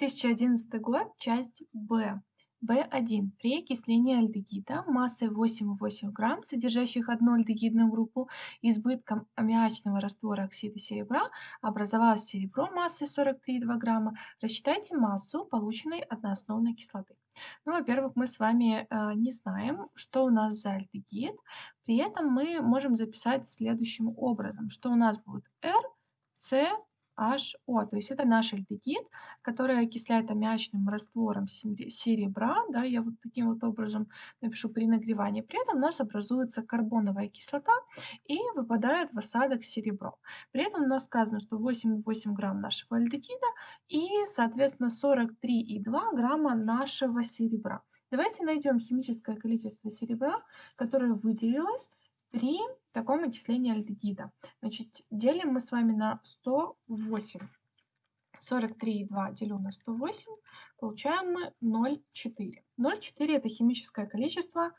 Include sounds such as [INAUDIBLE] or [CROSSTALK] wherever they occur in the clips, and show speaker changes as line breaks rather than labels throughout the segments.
2011 год, часть Б. В1. При окислении альдегида массой 8,8 грамм, содержащих одну альдегидную группу, избытком аммиачного раствора оксида серебра образовалось серебро массой 43,2 грамма. Рассчитайте массу полученной одноосновной кислоты. Ну, во-первых, мы с вами э, не знаем, что у нас за альдегид. При этом мы можем записать следующим образом, что у нас будет R, C, HO, то есть это наш альдегид, который окисляет аммиачным раствором серебра, да, я вот таким вот образом напишу при нагревании. При этом у нас образуется карбоновая кислота и выпадает в осадок серебро. При этом у нас сказано, что 8,8 грамм нашего альдегида и, соответственно, 43,2 грамма нашего серебра. Давайте найдем химическое количество серебра, которое выделилось при таком окислении альдегида. Значит, делим мы с вами на 108. 43,2 делю на 108, получаем мы 0,4. 0,4 это химическое количество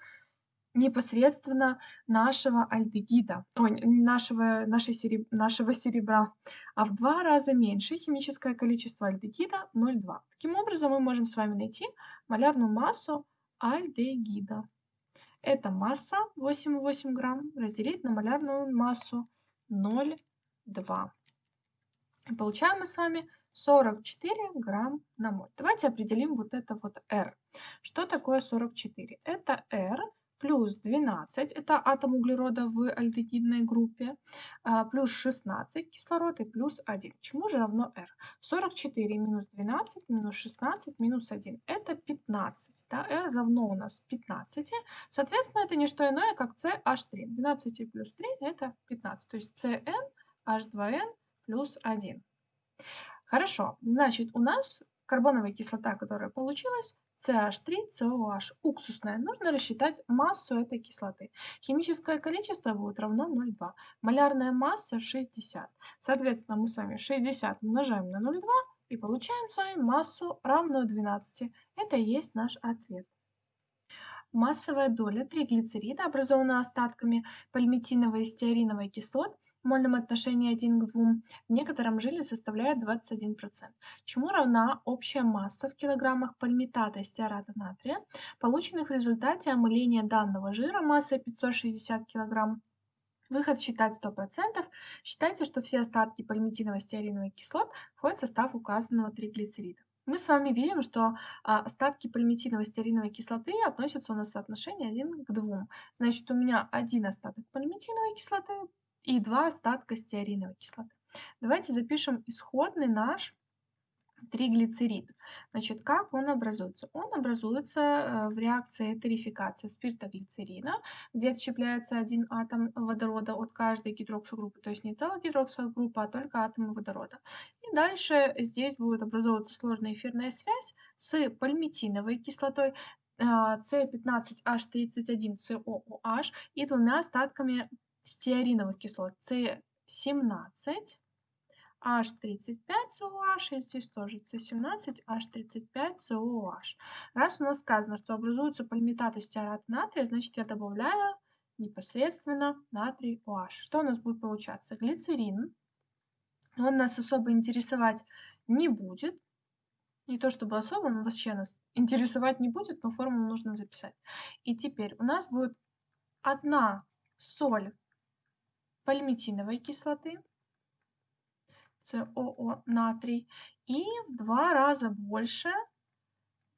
непосредственно нашего альдегида, ой, нашего, нашей сереб, нашего серебра, а в два раза меньше химическое количество альдегида 0,2. Таким образом, мы можем с вами найти малярную массу альдегида. Эта масса 8,8 грамм разделить на малярную массу 0,2. Получаем мы с вами 44 грамм на моль. Давайте определим вот это вот R. Что такое 44? Это R плюс 12, это атом углерода в альдегидной группе, а, плюс 16 кислород и плюс 1. Чему же равно R? 44 минус 12 минус 16 минус 1. Это 15. Да? R равно у нас 15. Соответственно, это не что иное, как CH3. 12 плюс 3 это 15. То есть CN H2N плюс 1. Хорошо, значит, у нас карбоновая кислота, которая получилась, CH3COH уксусная. Нужно рассчитать массу этой кислоты. Химическое количество будет равно 0,2. Малярная масса 60. Соответственно, мы с вами 60 умножаем на 0,2 и получаем с вами массу равную 12. Это и есть наш ответ. Массовая доля триглицерида, образованная остатками пальмитиновой и стеариновой кислот, мольном отношении 1 к 2 в некотором жире составляет 21%. Чему равна общая масса в килограммах пальмитата стеарата натрия, полученных в результате омыления данного жира массой 560 кг, Выход считать 100%. Считайте, что все остатки пальмитиновой стеариновой кислот входят в состав указанного триглицерида. Мы с вами видим, что а, остатки пальмитиновой стеариновой кислоты относятся у нас в соотношении 1 к 2. Значит, у меня один остаток пальмитиновой кислоты и два остатка стеариновой кислоты. Давайте запишем исходный наш триглицерид. Значит, как он образуется? Он образуется э, в реакции этерификации спиртоглицерина, где отщепляется один атом водорода от каждой гидроксогруппы, то есть не целая гидроксогруппа, а только атомы водорода. И дальше здесь будет образовываться сложная эфирная связь с пальмитиновой кислотой, C15H31COOH э, и двумя остатками стеариновых кислот С17, H35COH, и здесь тоже C17, H35COH. Раз у нас сказано, что образуются полимитаты стеарат натрия, значит я добавляю непосредственно натрий OH. Что у нас будет получаться? Глицерин. Он нас особо интересовать не будет. Не то чтобы особо, он вообще нас интересовать не будет, но формулу нужно записать. И теперь у нас будет одна соль пальмитиновой кислоты, СОО натрий, и в два раза больше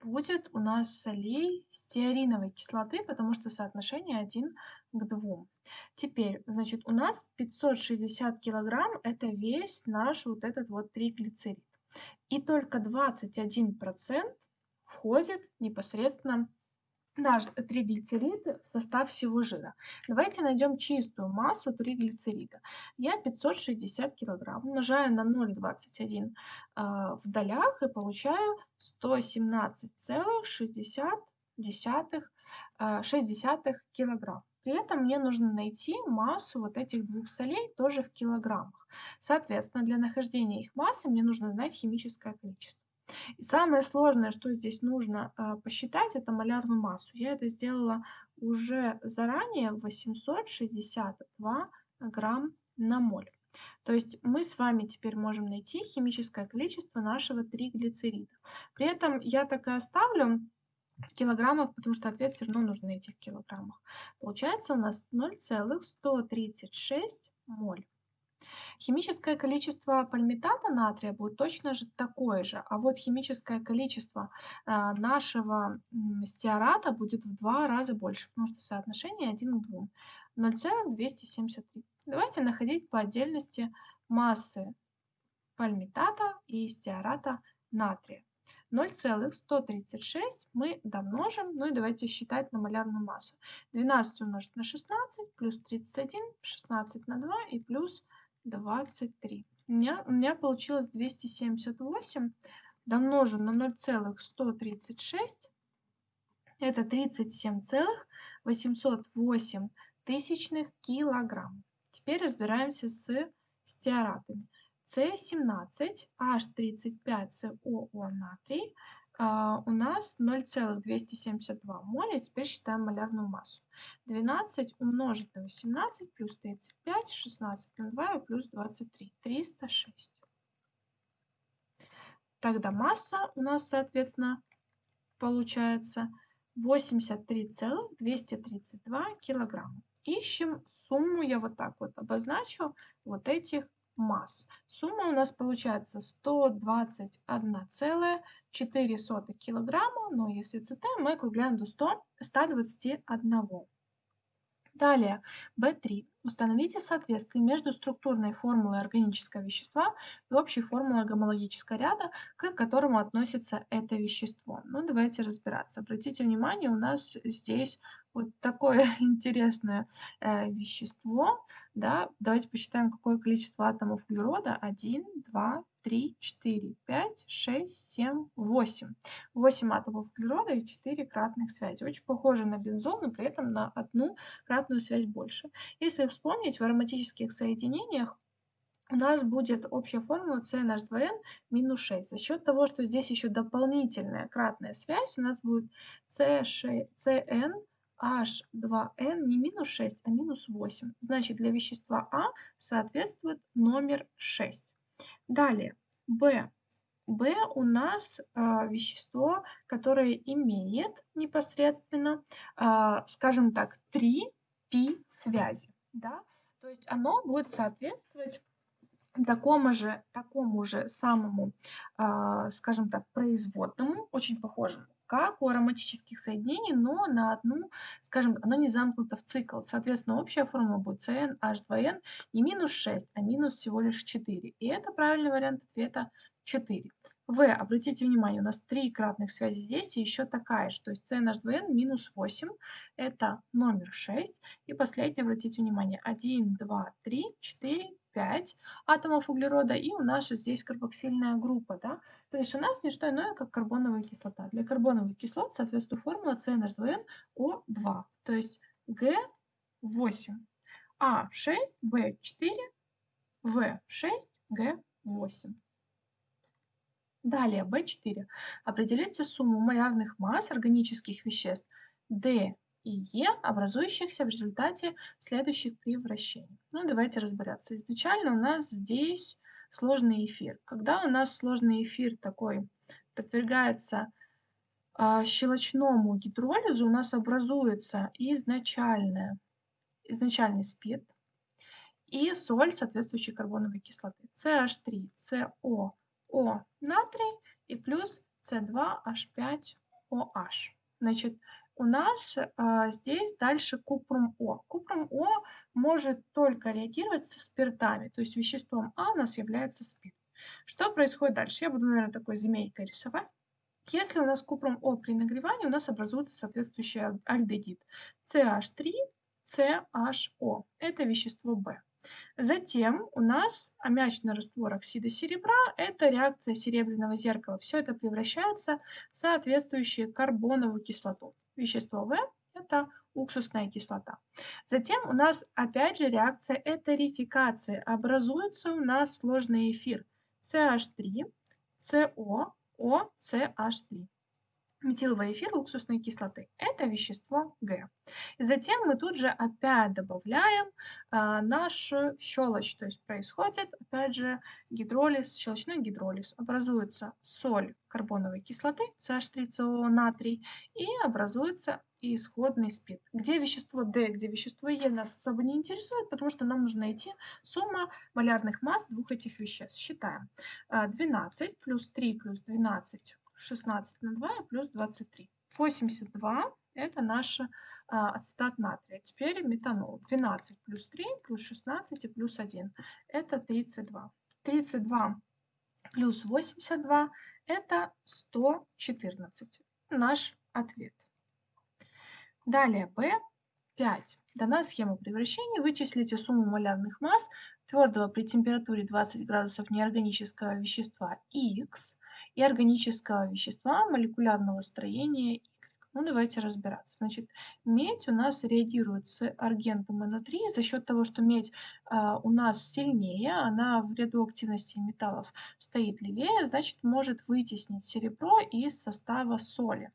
будет у нас солей стеариновой кислоты, потому что соотношение 1 к 2. Теперь, значит, у нас 560 килограмм – это весь наш вот этот вот триглицерид. И только 21% входит непосредственно наш триглицериды в состав всего жира. Давайте найдем чистую массу триглицерида. Я 560 килограмм умножаю на 0,21 э, в долях и получаю 117,6 э, килограмм. При этом мне нужно найти массу вот этих двух солей тоже в килограммах. Соответственно, для нахождения их массы мне нужно знать химическое количество. И самое сложное, что здесь нужно э, посчитать, это малярную массу. Я это сделала уже заранее 862 грамм на моль. То есть мы с вами теперь можем найти химическое количество нашего триглицерида. При этом я так и оставлю в килограммах, потому что ответ все равно нужно найти в килограммах. Получается у нас 0,136 моль. Химическое количество пальмитата натрия будет точно же такое же, а вот химическое количество э, нашего стеарата будет в два раза больше, потому что соотношение 1 к 2. 0,273. Давайте находить по отдельности массы пальмитата и стеарата натрия. 0,136 мы домножим, ну и давайте считать на малярную массу. 12 умножить на 16, плюс 31, 16 на 2 и плюс 23. У меня, у меня получилось 278 домножим на 0,136. Это 37,808 тысячных килограмм. Теперь разбираемся с стеаратами. С17H35COO натрий а, у нас 0,272 моля. Теперь считаем малярную массу. 12 умножить на 18 плюс 35, 16 на 2 и плюс 23. 306. Тогда масса у нас, соответственно, получается 83,232 килограмма. Ищем сумму, я вот так вот обозначу, вот этих масс. Сумма у нас получается 121,4 килограмма, но если ЦТ мы округляем до 100, 121. Далее, B3. Установите соответствие между структурной формулой органического вещества и общей формулой гомологического ряда, к которому относится это вещество. Ну, давайте разбираться. Обратите внимание, у нас здесь вот такое [LAUGHS] интересное э, вещество. Да? Давайте посчитаем, какое количество атомов углерода. 1, 2, 3, 4, 5, 6, 7, 8. 8 атомов углерода и 4 кратных связи. Очень похоже на бензол, но при этом на одну кратную связь больше. Если вспомнить, в ароматических соединениях у нас будет общая формула CNH2n минус 6. За счет того, что здесь еще дополнительная кратная связь, у нас будет CN H2N не минус 6, а минус 8. Значит, для вещества А соответствует номер 6. Далее, B. B у нас э, вещество, которое имеет непосредственно, э, скажем так, 3 π связи. Да? То есть оно будет соответствовать такому же, такому же самому, э, скажем так, производному, очень похожему как у ароматических соединений, но на одну, скажем, оно не замкнуто в цикл. Соответственно, общая формула будет CnH2n не минус 6, а минус всего лишь 4. И это правильный вариант ответа 4. В, обратите внимание, у нас три кратных связи здесь и еще такая же. То есть CnH2n минус 8, это номер 6. И последний, обратите внимание, 1, 2, 3, 4, 5 атомов углерода, и у нас здесь карбоксильная группа. Да? То есть у нас не что иное, как карбоновая кислота. Для карбоновых кислот соответствует формула CnH2nO2, то есть G8, А6, B4, В6, Г8. Далее, B4. Определите сумму малярных масс органических веществ D и Е, образующихся в результате следующих превращений. Ну, давайте разбираться. Изначально у нас здесь сложный эфир. Когда у нас сложный эфир такой подвергается э, щелочному гидролизу, у нас образуется изначальная, изначальный спирт и соль соответствующей карбоновой кислоты. CH3, CO, O натрий и плюс C2H5OH. Значит, у нас а, здесь дальше купрум О. Купрум О может только реагировать со спиртами, то есть веществом А у нас является спирт. Что происходит дальше? Я буду, наверное, такой змейкой рисовать. Если у нас купрум О при нагревании, у нас образуется соответствующий альдегид CH3, CHO. Это вещество В. Затем у нас аммиачный раствор оксида серебра – это реакция серебряного зеркала. Все это превращается в соответствующую карбоновую кислоту. Вещество В – это уксусная кислота. Затем у нас опять же реакция этерификации. Образуется у нас сложный эфир CH3, CO, OCH3 метиловый эфир уксусной кислоты. Это вещество Г. И затем мы тут же опять добавляем а, нашу щелочь. То есть происходит, опять же, гидролиз, щелочной гидролиз. Образуется соль карбоновой кислоты, CH3CO натрий, и образуется исходный спид. Где вещество D, где вещество Е нас особо не интересует, потому что нам нужно найти сумма малярных масс двух этих веществ. Считаем. 12 а, плюс 3 плюс 12, 16 на 2 и плюс 23. 82 это наш а, ацетат натрия. Теперь метанол. 12 плюс 3 плюс 16 и плюс 1. Это 32. 32 плюс 82 это 114. Наш ответ. Далее B5. Дана схема превращения. Вычислите сумму малярных масс твердого при температуре 20 градусов неорганического вещества X и органического вещества молекулярного строения Y. Ну, давайте разбираться. Значит, медь у нас реагирует с аргентом НО3 за счет того, что медь э, у нас сильнее, она в ряду активности металлов стоит левее, значит, может вытеснить серебро из состава соли.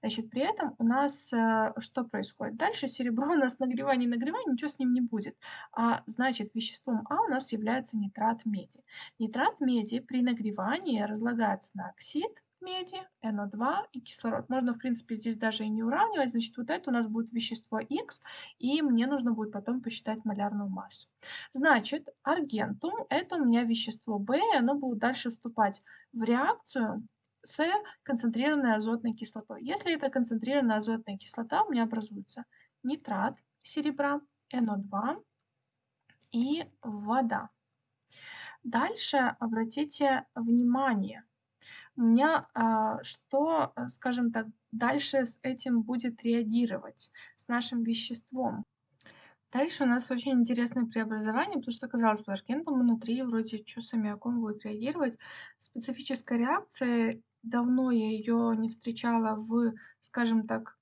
Значит, при этом у нас э, что происходит? Дальше серебро [LAUGHS] у нас нагревание, нагревание, ничего с ним не будет. А значит, веществом А у нас является нитрат меди. Нитрат меди при нагревании разлагается на оксид меди, НО2 и кислород. Можно, в принципе, здесь даже и не уравнивать. Значит, вот это у нас будет вещество Х, и мне нужно будет потом посчитать малярную массу. Значит, аргентум – это у меня вещество В, и оно будет дальше вступать в реакцию с концентрированной азотной кислотой. Если это концентрированная азотная кислота, у меня образуется нитрат серебра, НО2 и вода. Дальше обратите внимание, у меня а, что, скажем так, дальше с этим будет реагировать, с нашим веществом. Дальше у нас очень интересное преобразование, потому что, казалось бы, аргентум внутри вроде что с аммиаком будет реагировать. Специфическая реакция давно я ее не встречала в, скажем так,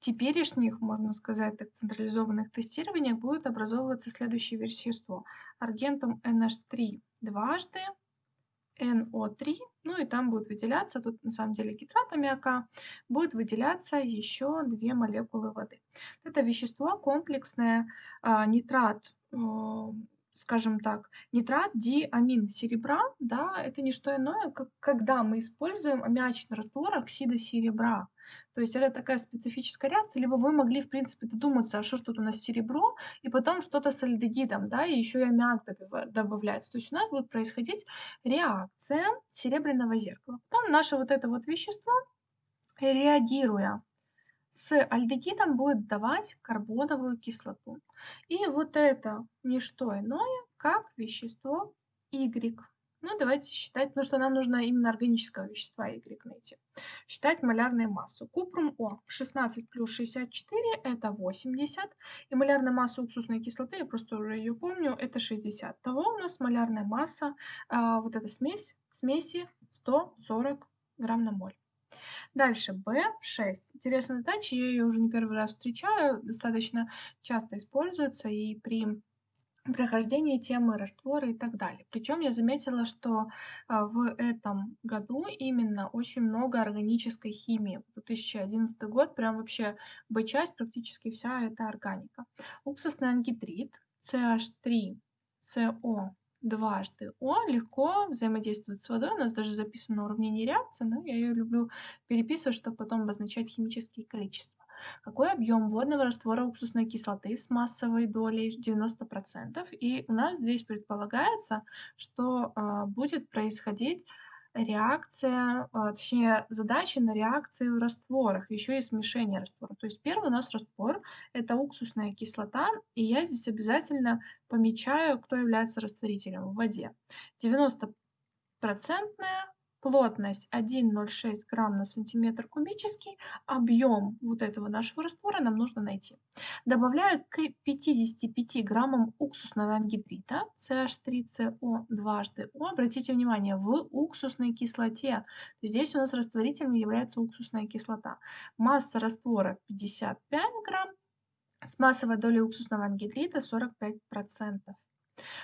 теперешних, можно сказать, так, централизованных тестированиях будет образовываться следующее вещество. Аргентум NH3 дважды, NO3, ну и там будет выделяться, тут на самом деле гидрат аммиака, будет выделяться еще две молекулы воды. Это вещество комплексное, а, нитрат скажем так, нитрат диамин серебра, да, это не что иное, как когда мы используем аммиачный раствор оксида серебра. То есть это такая специфическая реакция, либо вы могли, в принципе, додуматься, а что тут у нас серебро, и потом что-то с альдегидом, да, и еще и аммиак добавляется. То есть у нас будет происходить реакция серебряного зеркала. Потом наше вот это вот вещество, реагируя с альдегидом будет давать карбоновую кислоту. И вот это не что иное, как вещество Y. Ну, давайте считать, потому что нам нужно именно органического вещества Y найти. Считать малярную массу. Купрум О 16 плюс 64 это 80. И малярная масса уксусной кислоты, я просто уже ее помню, это 60. Того у нас малярная масса, а, вот эта смесь, смеси 140 грамм на моль. Дальше B6. Интересная задача, я ее уже не первый раз встречаю, достаточно часто используется и при прохождении темы растворы и так далее. Причем я заметила, что а, в этом году именно очень много органической химии. 2011 год, прям вообще B-часть, практически вся это органика. Уксусный ангидрид, CH3, CO дважды О легко взаимодействует с водой. У нас даже записано уравнение реакции, но я ее люблю переписывать, чтобы потом обозначать химические количества. Какой объем водного раствора уксусной кислоты с массовой долей 90%? И у нас здесь предполагается, что э, будет происходить реакция, а, точнее задачи на реакции в растворах, еще и смешение раствора. То есть первый у нас раствор – это уксусная кислота, и я здесь обязательно помечаю, кто является растворителем в воде. 90-процентная плотность 1,06 грамм на сантиметр кубический, объем вот этого нашего раствора нам нужно найти. Добавляют к 55 граммам уксусного ангидрита, CH3CO дважды О. Обратите внимание, в уксусной кислоте. Здесь у нас растворителем является уксусная кислота. Масса раствора 55 грамм, с массовой долей уксусного ангидрита 45%.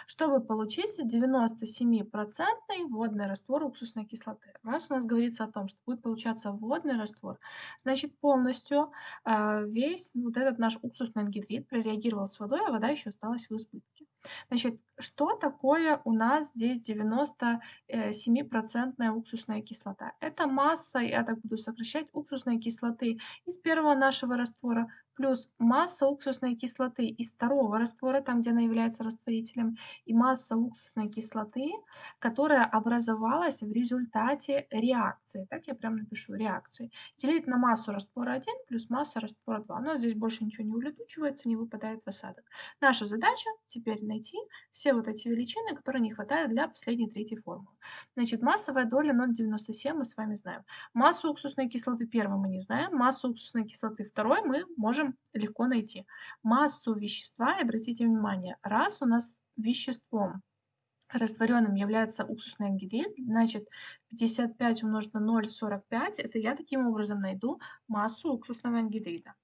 Чтобы получить 97% водный раствор уксусной кислоты. Раз у нас говорится о том, что будет получаться водный раствор, значит полностью э, весь вот этот наш уксусный ангидрид прореагировал с водой, а вода еще осталась в избытке. Значит, что такое у нас здесь 97% уксусная кислота? Это масса, я так буду сокращать, уксусной кислоты из первого нашего раствора плюс масса уксусной кислоты из второго раствора, там, где она является растворителем, и масса уксусной кислоты, которая образовалась в результате реакции. Так я прям напишу, реакции. Делить на массу раствора 1 плюс масса раствора 2. У нас здесь больше ничего не улетучивается, не выпадает в осадок. Наша задача теперь найти все вот эти величины, которые не хватает для последней третьей формулы. Значит, массовая доля 0,97 мы с вами знаем. Массу уксусной кислоты первой мы не знаем, массу уксусной кислоты второй мы можем легко найти. Массу вещества, обратите внимание, раз у нас веществом растворенным является уксусный ангидрид, значит 55 умножить на 0,45, это я таким образом найду массу уксусного ангидрида.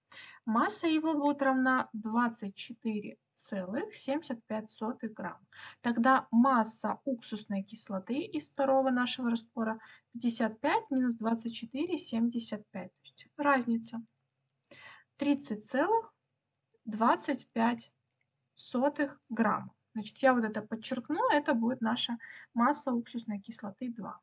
Масса его будет равна 24,75 грамм. Тогда масса уксусной кислоты из второго нашего раствора 55 минус 24,75, то есть разница. 30,25 грамма. Значит, я вот это подчеркну, это будет наша масса уксусной кислоты 2.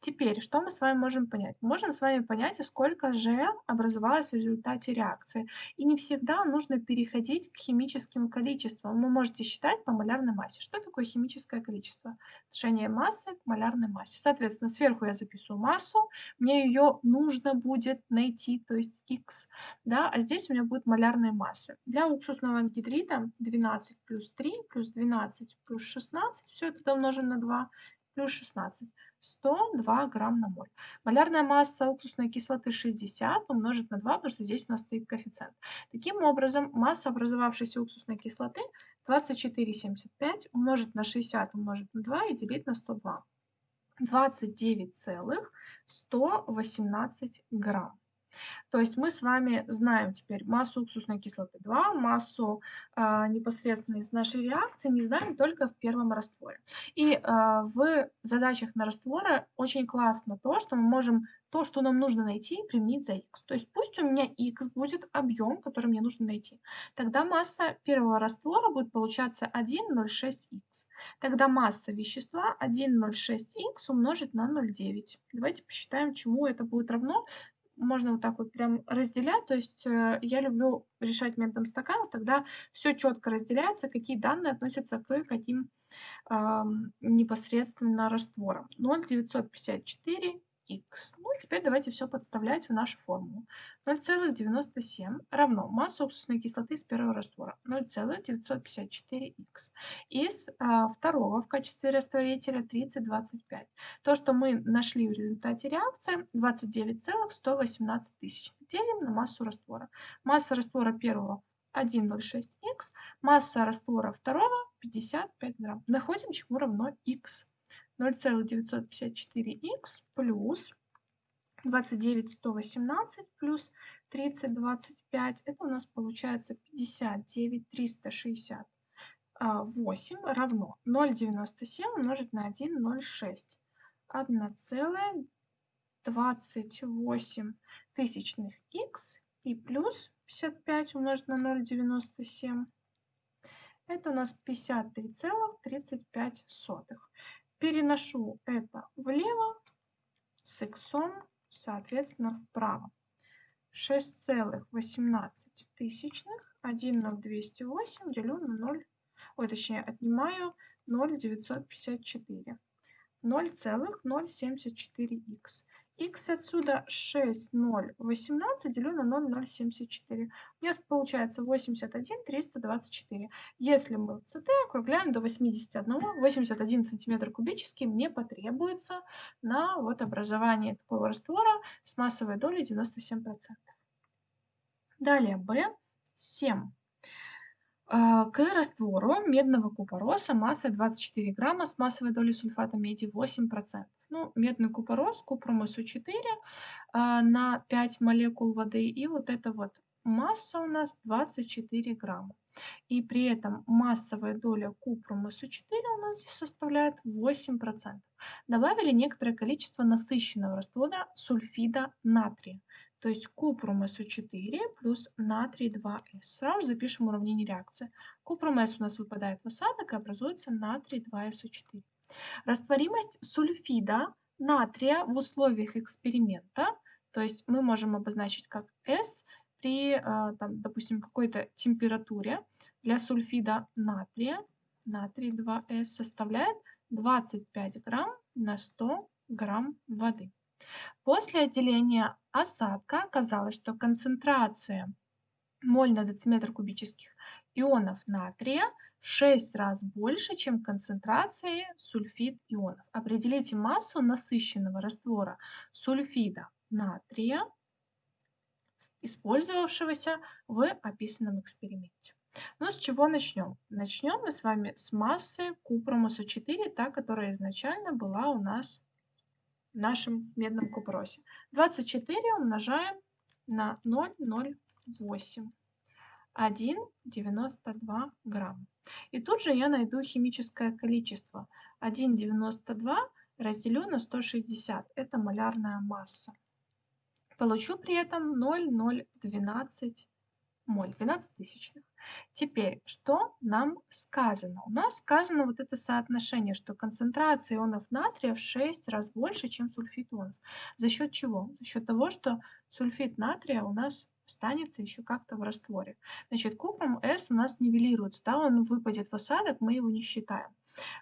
Теперь, что мы с вами можем понять? Можем с вами понять, сколько же образовалось в результате реакции. И не всегда нужно переходить к химическим количествам. Вы можете считать по малярной массе. Что такое химическое количество? Отношение массы к малярной массе. Соответственно, сверху я записываю массу, мне ее нужно будет найти, то есть x, да, а здесь у меня будет малярная масса. Для уксусного ангидрида 12 плюс 3 плюс 12 плюс 16, все это умножим на 2, плюс 16. 102 грамм на моль. Малярная масса уксусной кислоты 60 умножить на 2, потому что здесь у нас стоит коэффициент. Таким образом, масса образовавшейся уксусной кислоты 24,75 умножить на 60 умножить на 2 и делить на 102. 29,118 грамм. То есть мы с вами знаем теперь массу уксусной кислоты 2, массу э, непосредственно из нашей реакции, не знаем только в первом растворе. И э, в задачах на растворы очень классно то, что мы можем то, что нам нужно найти, применить за x. То есть пусть у меня x будет объем, который мне нужно найти. Тогда масса первого раствора будет получаться 1,06х. Тогда масса вещества 1,06х умножить на 0,9. Давайте посчитаем, чему это будет равно можно вот так вот прям разделять. То есть э, я люблю решать методом стаканов, тогда все четко разделяется, какие данные относятся к каким непосредственно растворам. 0,954 x. Ну, теперь давайте все подставлять в нашу формулу. 0,97 равно масса уксусной кислоты из первого раствора 0,954х. Из а, второго в качестве растворителя 30,25. То, что мы нашли в результате реакции 29,118 тысяч. Делим на массу раствора. Масса раствора первого 1,06х, масса раствора второго 55 грамм. Находим, чему равно х. 0,954х плюс 29118 плюс 3025. Это у нас получается 59368 равно 0,97 умножить на 1,06. 1,28 тысячных х и плюс 55 умножить на 0,97. Это у нас 53,35 переношу это влево с x, соответственно, вправо. 6,18 тысячных, 1,0208 делю на 0, ой, точнее, отнимаю 0,954. 0,074х x отсюда 6, 0, 18 делю на 0, 0,74. У меня получается 81, 324. Если мы ЦТ округляем до 81, 81 сантиметр кубический мне потребуется на вот образование такого раствора с массовой долей 97%. Далее B7. А, к раствору медного купороса массой 24 грамма с массовой долей сульфата меди 8%. Ну, медный купорос, купрум СО4 а, на 5 молекул воды. И вот это вот масса у нас 24 грамма. И при этом массовая доля купрума С4 у нас здесь составляет 8%. Добавили некоторое количество насыщенного раствора сульфида натрия. То есть купрум СО4 плюс натрий 2С. Сразу запишем уравнение реакции. Купрум С у нас выпадает в осадок и образуется натрий 2СО4. Растворимость сульфида натрия в условиях эксперимента, то есть мы можем обозначить как S при, а, там, допустим, какой-то температуре для сульфида натрия, натрий 2С составляет 25 грамм на 100 грамм воды. После отделения осадка оказалось, что концентрация моль на дециметр кубических ионов натрия в 6 раз больше, чем концентрации сульфид ионов. Определите массу насыщенного раствора сульфида натрия, использовавшегося в описанном эксперименте. Ну, с чего начнем? Начнем мы с вами с массы купрума С4, та, которая изначально была у нас в нашем медном купросе. 24 умножаем на 0,08. 1,92 грамм. И тут же я найду химическое количество. 1,92 разделю на 160. Это малярная масса. Получу при этом 0,012 моль, 12 тысячных. Теперь, что нам сказано? У нас сказано вот это соотношение, что концентрация ионов натрия в 6 раз больше, чем сульфид ионов. За счет чего? За счет того, что сульфид натрия у нас останется еще как-то в растворе. Значит, купрум S у нас нивелируется, да, он выпадет в осадок, мы его не считаем.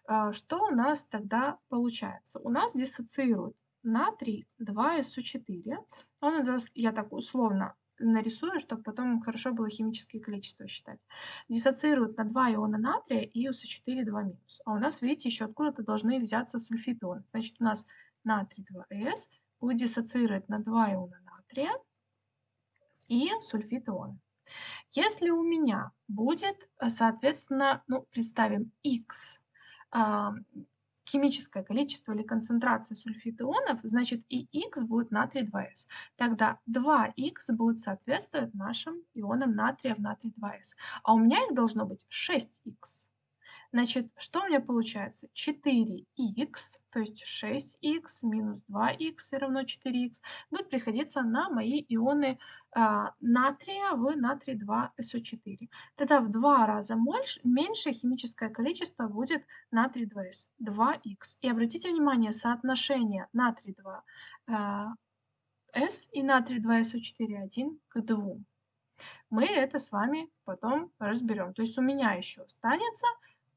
А, что у нас тогда получается? У нас диссоциирует натрий 2СО4. Он нас, я так условно нарисую, чтобы потом хорошо было химические количества считать. Диссоциируют на 2 иона натрия и СО4 2 минус. А у нас, видите, еще откуда-то должны взяться сульфид ион. Значит, у нас натрий 2С будет диссоциировать на 2 иона натрия и сульфид иона. Если у меня будет, э, соответственно, ну, представим, x химическое количество или концентрация сульфида ионов, значит и Х будет натрий 2С. Тогда 2Х будет соответствовать нашим ионам натрия в натрий 2С. А у меня их должно быть 6Х. Значит, что у меня получается? 4х, то есть 6х минус 2х равно 4х, будет приходиться на мои ионы а, натрия в натрий 2СО4. Тогда в два раза больше, меньшее химическое количество будет натрий 2С, 2х. И обратите внимание, соотношение натрий 2С а, и натрий 2СО4 1 к 2. Мы это с вами потом разберем. То есть у меня еще останется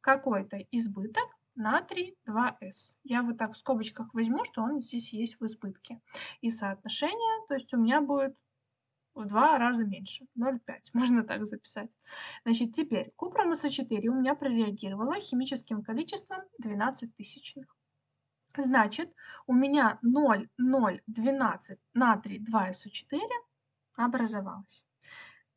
какой-то избыток натрий 2С. Я вот так в скобочках возьму, что он здесь есть в избытке. И соотношение, то есть у меня будет в два раза меньше, 0,5, [LAUGHS] можно так записать. Значит, теперь купрум СО4 у меня прореагировала химическим количеством 12 тысячных. Значит, у меня 0,012 натрий 2СО4 образовалось.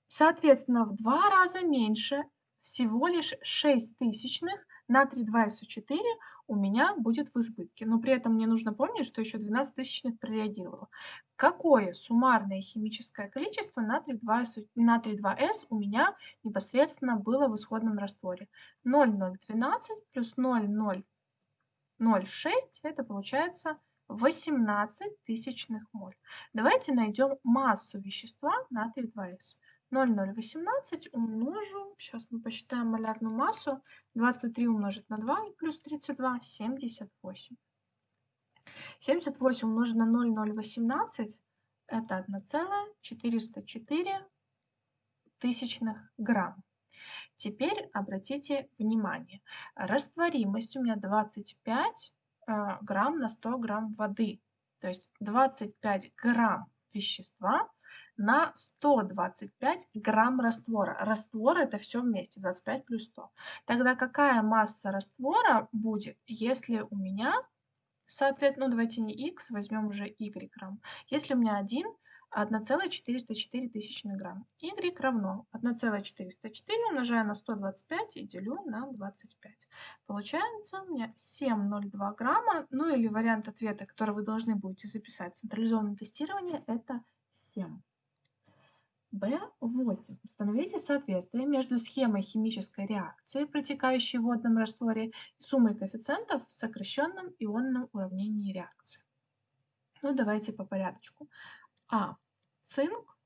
Соответственно, в два раза меньше всего лишь 6 тысячных натрий 2СО4 у меня будет в избытке. Но при этом мне нужно помнить, что еще 12 тысячных прореагировало. Какое суммарное химическое количество натрий 2С, натрий 2С у меня непосредственно было в исходном растворе? 0,012 плюс 0,006 это получается 18 тысячных моль. Давайте найдем массу вещества натрий 2С. 0,018 умножу, сейчас мы посчитаем малярную массу, 23 умножить на 2 и плюс 32, 78. 78 умножить на 0,018 это 1,404 тысячных грамм. Теперь обратите внимание, растворимость у меня 25 э, грамм на 100 грамм воды. То есть 25 грамм вещества на 125 грамм раствора. Раствор это все вместе, 25 плюс 100. Тогда какая масса раствора будет, если у меня, соответственно, ну давайте не x, возьмем уже y грамм. Если у меня 1, 1,404 тысячных грамм. y равно 1,404 умножаю на 125 и делю на 25. Получается у меня 7,02 грамма. Ну или вариант ответа, который вы должны будете записать. Централизованное тестирование это 7. B8. Установите соответствие между схемой химической реакции, протекающей в водном растворе, и суммой коэффициентов в сокращенном ионном уравнении реакции. Ну, давайте по порядочку. А. Цинк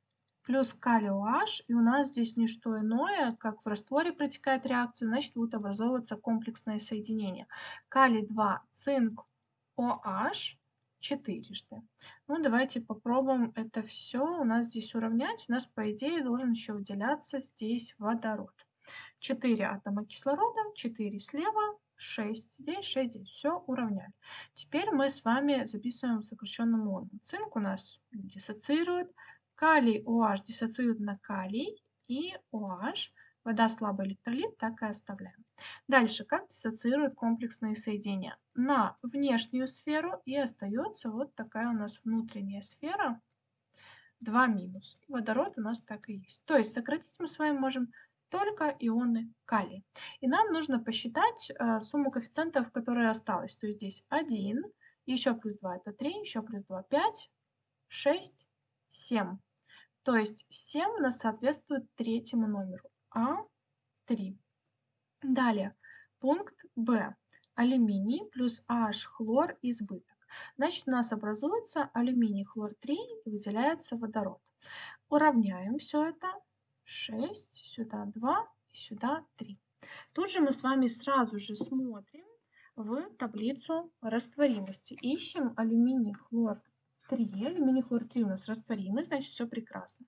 плюс калий OH, и у нас здесь не что иное, как в растворе протекает реакция, значит будет образовываться комплексное соединение. Калий 2, цинк OH четырежды. Ну, давайте попробуем это все у нас здесь уравнять. У нас, по идее, должен еще выделяться здесь водород. 4 атома кислорода, 4 слева, 6 здесь, 6 здесь. Все уравняли. Теперь мы с вами записываем в сокращенном моду. Цинк у нас диссоциирует, калий OH диссоциирует на калий и OH Вода слабый электролит, так и оставляем. Дальше, как диссоциируют комплексные соединения? На внешнюю сферу и остается вот такая у нас внутренняя сфера. 2 минус. Водород у нас так и есть. То есть сократить мы с вами можем только ионы калия. И нам нужно посчитать э, сумму коэффициентов, которые осталось. То есть здесь 1, еще плюс 2 это 3, еще плюс 2 5, 6, 7. То есть 7 у нас соответствует третьему номеру. А3. Далее, пункт Б. Алюминий плюс H хлор избыток. Значит, у нас образуется алюминий хлор 3 и выделяется водород. Уравняем все это. 6, сюда 2 и сюда 3. Тут же мы с вами сразу же смотрим в таблицу растворимости. Ищем алюминий хлор 3. Алюминий хлор 3 у нас растворимый, значит все прекрасно.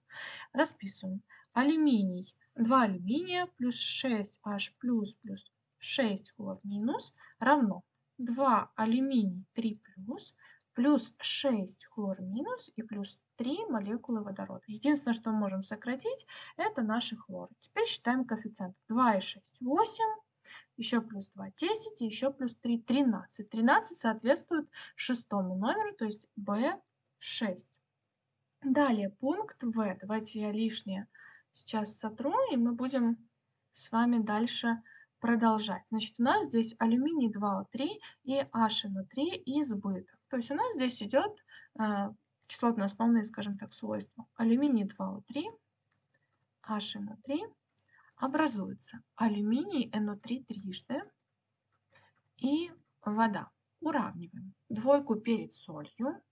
Расписываем. Алюминий 2 алюминия плюс 6H плюс плюс 6 хлор минус равно 2 алюминий 3 плюс плюс 6 хлор минус и плюс 3 молекулы водорода. Единственное, что мы можем сократить, это наши хлоры. Теперь считаем коэффициент. 2 и 6 – 8, еще плюс 2 – 10, и еще плюс 3 – 13. 13 соответствует шестому номеру, то есть B6. Далее пункт В. Давайте я лишнее сейчас сотру, и мы будем с вами дальше продолжать. Значит, у нас здесь алюминий 2О3 и HNO3 избыток. То есть у нас здесь идет э, кислотно-основные, скажем так, свойства. Алюминий 2О3, HNO3 образуется алюминий NO3 трижды и вода. Уравниваем двойку перед солью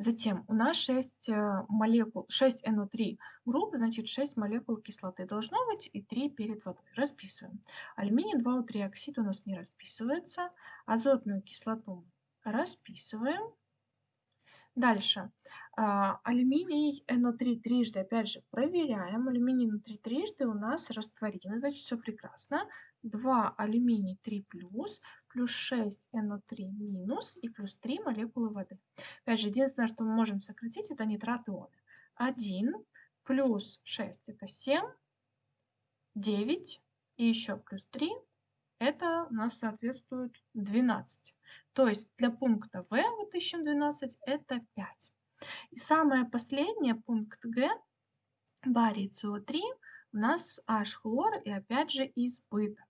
Затем у нас 6 э, молекул, 6 NO3 групп, значит 6 молекул кислоты должно быть и 3 перед водой. Расписываем. Алюминий 2O3 оксид у нас не расписывается. Азотную кислоту расписываем. Дальше. А, алюминий NO3 трижды, опять же, проверяем. Алюминий NO3 трижды у нас растворимый, значит все прекрасно. 2 алюминий 3 плюс, плюс 6 NO3 минус и плюс 3 молекулы воды. Опять же, единственное, что мы можем сократить, это нитрат ионы. 1 плюс 6 это 7, 9 и еще плюс 3 это у нас соответствует 12. То есть для пункта В вот ищем 12 это 5. И самое последнее, пункт Г, барий СО3, у нас H хлор и опять же избыток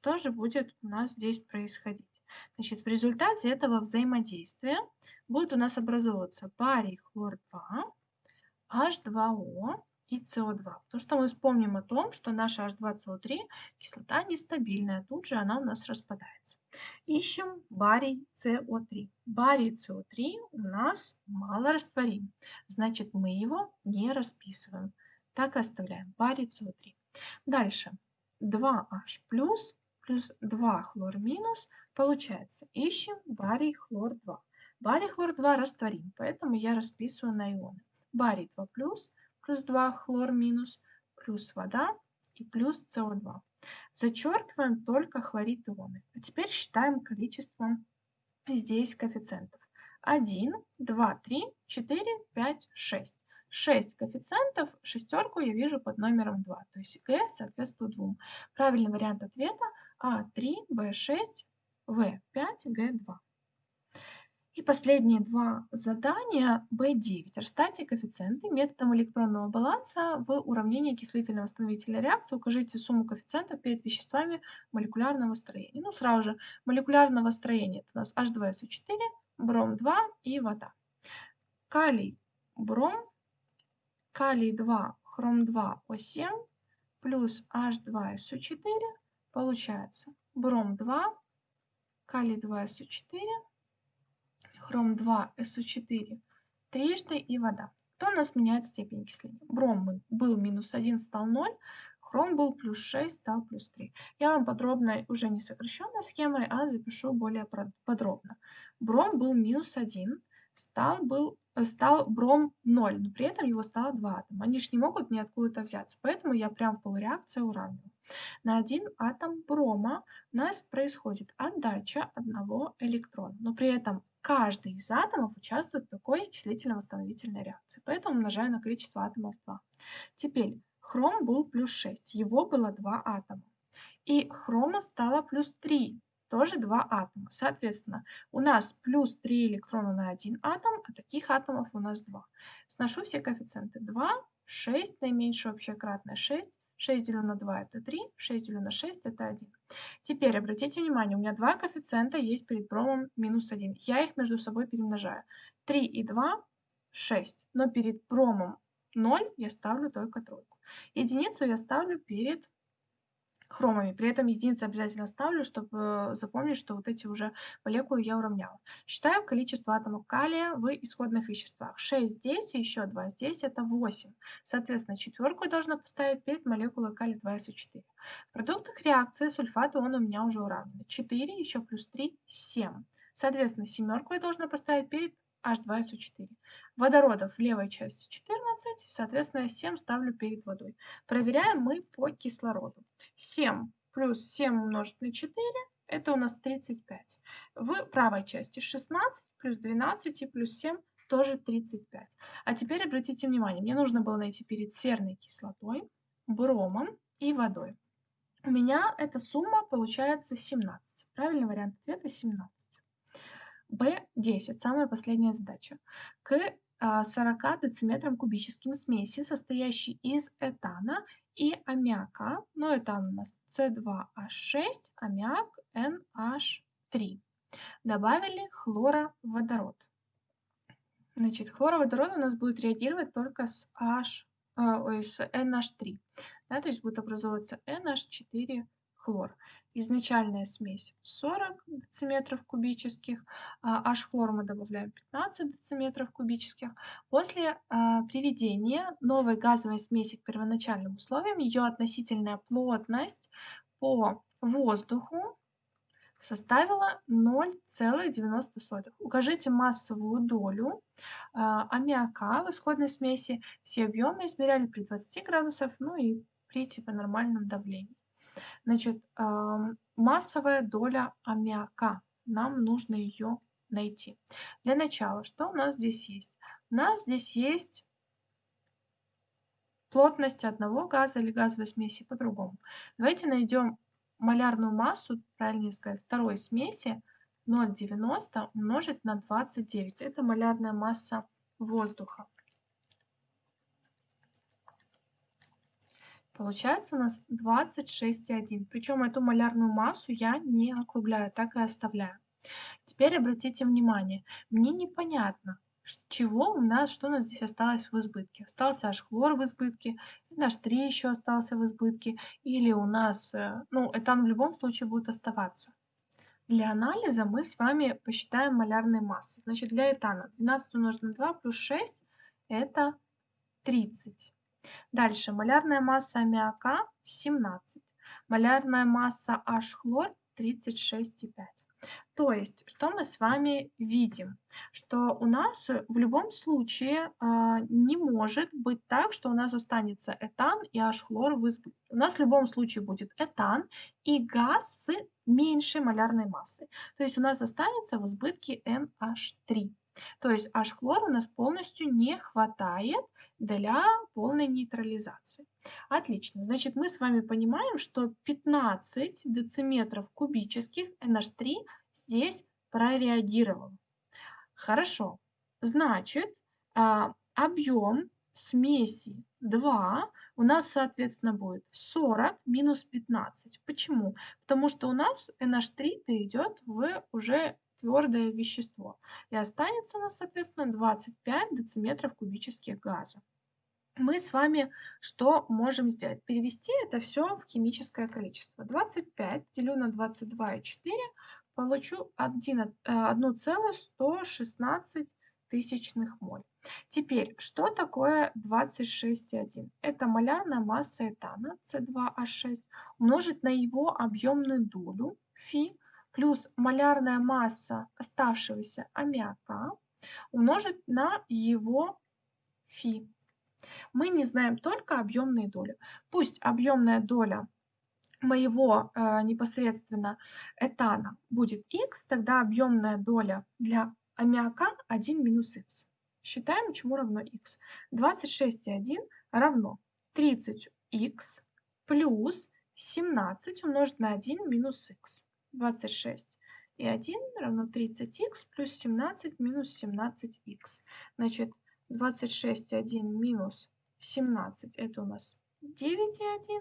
что же будет у нас здесь происходить? Значит, в результате этого взаимодействия будет у нас образовываться барий хлор-2, H2O и СО2. Потому что мы вспомним о том, что наша H2CO3 кислота нестабильная, тут же она у нас распадается. Ищем барий СО3. Барий СО3 у нас мало растворим, значит мы его не расписываем. Так и оставляем барий СО3. Дальше 2H плюс плюс 2 хлор минус, получается, ищем барий хлор 2. Барий хлор 2 растворим, поэтому я расписываю на ионы. Барий 2 плюс, плюс 2 хлор минус, плюс вода и плюс СО2. Зачеркиваем только хлорид ионы. А теперь считаем количество здесь коэффициентов. 1, 2, 3, 4, 5, 6. 6 коэффициентов, шестерку я вижу под номером 2, то есть Г соответствует 2. Правильный вариант ответа А3, Б6, В5, Г2. И последние два задания B9. Расставьте коэффициенты методом электронного баланса в уравнении окислительно-восстановительной реакции. Укажите сумму коэффициентов перед веществами молекулярного строения. Ну, сразу же, молекулярного строения. Это у нас H2SO4, бром 2 и вода. Калий, бром калий-2, хром-2, О7 плюс H2SO4 получается бром-2, калий-2, СО4, хром-2, СО4 трижды и вода. Кто у нас меняет степень окисления? Бром был минус 1, стал 0, хром был плюс 6, стал плюс 3. Я вам подробно, уже не сокращенной схемой, а запишу более подробно. Бром был минус 1, стал, был, э, стал бром 0, но при этом его стало 2 атома. Они же не могут ниоткуда взяться, поэтому я прям в полуреакции уравниваю. На один атом брома у нас происходит отдача одного электрона, но при этом каждый из атомов участвует в такой окислительно-восстановительной реакции, поэтому умножаю на количество атомов 2. Теперь хром был плюс 6, его было 2 атома. И хрома стало плюс 3, тоже 2 атома. Соответственно, у нас плюс 3 электрона на один атом, а таких атомов у нас 2. Сношу все коэффициенты. 2, 6, наименьшее общее кратное 6, 6 делю на 2 это 3, 6 делю на 6 это 1. Теперь обратите внимание, у меня два коэффициента есть перед промом минус 1. Я их между собой перемножаю. 3 и 2 – 6, но перед промом 0 я ставлю только тройку. Единицу я ставлю перед хромами. При этом единицы обязательно ставлю, чтобы запомнить, что вот эти уже молекулы я уравняла. Считаю количество атомов калия в исходных веществах. 6 здесь еще 2 здесь, это 8. Соответственно, четверку должна поставить перед молекулой калия 2СО4. В продуктах реакции сульфат он у меня уже уравнен. 4 еще плюс 3, 7. Соответственно, семерку я должна поставить перед H2SO4. Водородов в левой части 14, соответственно, 7 ставлю перед водой. Проверяем мы по кислороду. 7 плюс 7 умножить на 4, это у нас 35. В правой части 16 плюс 12 и плюс 7 тоже 35. А теперь обратите внимание, мне нужно было найти перед серной кислотой, бромом и водой. У меня эта сумма получается 17. Правильный вариант ответа 17. B10, самая последняя задача. К 40 а, дециметрам кубическим смеси, состоящей из этана и аммиака, ну этан у нас С2H6, аммиак NH3. Добавили хлороводород. Значит, хлороводород у нас будет реагировать только с, H, э, ой, с NH3. Да, то есть будет образовываться NH4 хлор. Изначальная смесь 40 дециметров кубических, а H-хлор мы добавляем 15 дециметров кубических. После а, приведения новой газовой смеси к первоначальным условиям, ее относительная плотность по воздуху составила 0,90. Укажите массовую долю э, аммиака в исходной смеси. Все объемы измеряли при 20 градусах, ну и при типа нормальном давлении. Значит, массовая доля аммиака. Нам нужно ее найти. Для начала, что у нас здесь есть? У нас здесь есть плотность одного газа или газовой смеси по-другому. Давайте найдем малярную массу, правильнее сказать, второй смеси 0,90 умножить на 29. Это малярная масса воздуха. Получается у нас 26,1. Причем эту малярную массу я не округляю, так и оставляю. Теперь обратите внимание, мне непонятно, чего у нас, что у нас здесь осталось в избытке. Остался аж хлор в избытке, наш 3 еще остался в избытке, или у нас, э, ну, этан в любом случае будет оставаться. Для анализа мы с вами посчитаем малярные массы. Значит, для этана 12 умножить на 2 плюс 6 это 30. Дальше малярная масса аммиака 17, малярная масса H-хлор 36,5. То есть, что мы с вами видим? Что у нас в любом случае э, не может быть так, что у нас останется этан и H-хлор в избытке. У нас в любом случае будет этан и газ с меньшей малярной массой. То есть у нас останется в избытке NH3. То есть H-хлор у нас полностью не хватает для полной нейтрализации. Отлично. Значит, мы с вами понимаем, что 15 дециметров кубических NH3 здесь прореагировало. Хорошо. Значит, а, объем смеси 2 у нас, соответственно, будет 40 минус 15. Почему? Потому что у нас NH3 перейдет в уже твердое вещество. И останется у нас, соответственно, 25 дециметров кубических газа. мы с вами что можем сделать? Перевести это все в химическое количество. 25 делю на 22,4, получу 1,116 тысячных моль. Теперь, что такое 26,1? Это малярная масса этана С2H6 умножить на его объемную долю φ плюс малярная масса оставшегося аммиака умножить на его φ. Мы не знаем только объемные доли. Пусть объемная доля моего э, непосредственно этана будет x, тогда объемная доля для аммиака 1 минус x. Считаем, чему равно x. 26,1 равно 30x плюс 17 умножить на 1 минус x. 26 и 1 равно 30x плюс 17 минус 17x. Значит, 26,1 минус 17 это у нас 9,1.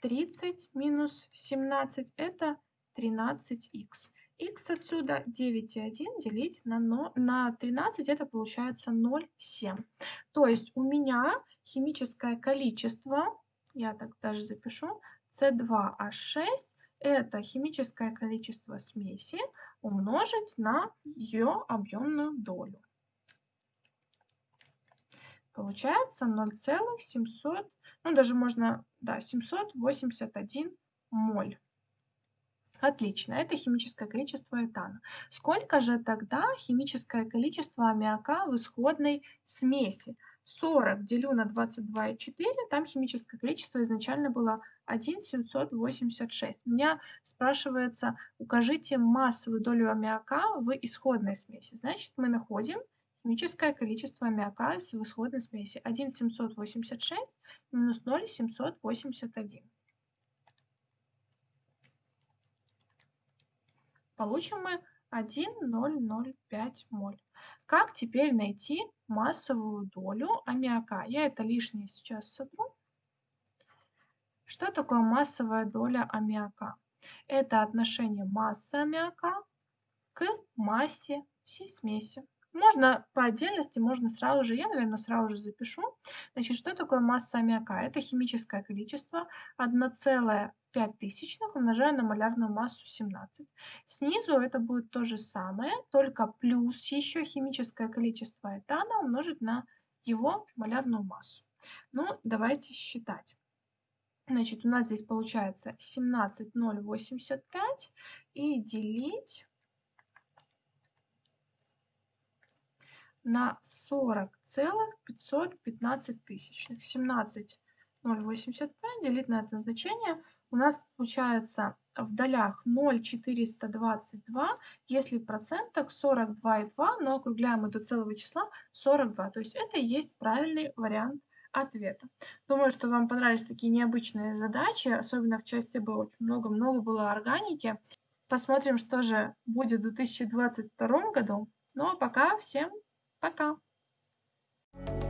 30 минус 17 это 13х. х отсюда 9,1 делить на, но, на 13 это получается 0,7. То есть у меня химическое количество, я так даже запишу, С2H6 это химическое количество смеси умножить на ее объемную долю. Получается 0,700, ну даже можно, да, 781 моль. Отлично, это химическое количество этана. Сколько же тогда химическое количество аммиака в исходной смеси? 40 делю на 22,4, там химическое количество изначально было 1,786. У меня спрашивается, укажите массовую долю аммиака в исходной смеси. Значит, мы находим Химическое количество аммиака в исходной смеси 1,786 минус 0,781. Получим мы 1,005 моль. Как теперь найти массовую долю аммиака? Я это лишнее сейчас сотру. Что такое массовая доля аммиака? Это отношение массы аммиака к массе всей смеси. Можно по отдельности, можно сразу же, я, наверное, сразу же запишу. Значит, что такое масса аммиака? Это химическое количество 1,5 тысячных умножая на малярную массу 17. Снизу это будет то же самое, только плюс еще химическое количество этана умножить на его малярную массу. Ну, давайте считать. Значит, у нас здесь получается 17,085 и делить на 40,515 тысячных. 17,085 делить на это значение у нас получается в долях 0,422, если в процентах 42,2, но округляем мы до целого числа 42. То есть это и есть правильный вариант ответа. Думаю, что вам понравились такие необычные задачи, особенно в части Б очень много-много было органики. Посмотрим, что же будет в 2022 году. Ну а пока всем пока! Thank you